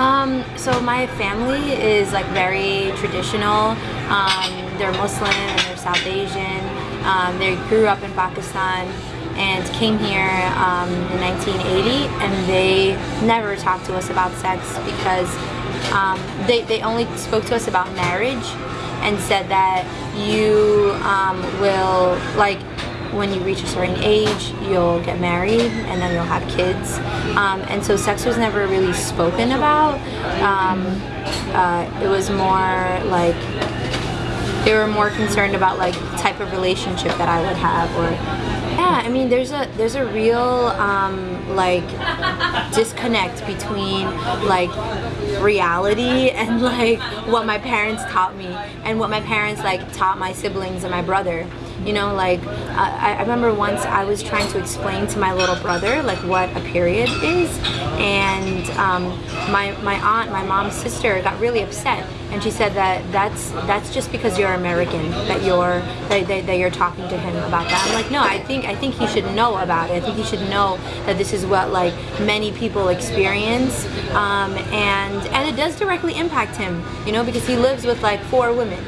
Um, so my family is like very traditional. Um, they're Muslim and they're South Asian. Um, they grew up in Pakistan and came here um, in 1980 and they never talked to us about sex because um, they, they only spoke to us about marriage and said that you um, will like when you reach a certain age, you'll get married and then you'll have kids. Um, and so sex was never really spoken about. Um, uh, it was more like they were more concerned about like type of relationship that I would have or yeah, I mean there's a there's a real um, like disconnect between like reality and like what my parents taught me and what my parents like taught my siblings and my brother you know like I, I remember once I was trying to explain to my little brother like what a period is. And um, my, my aunt my mom's sister got really upset. And she said that that's that's just because you're American that you're that, that, that, you're talking to him about that. I'm like no I think I think he should know about it. I think he should know that this is what like many people experience. Um, and and it does directly impact him you know because he lives with like four women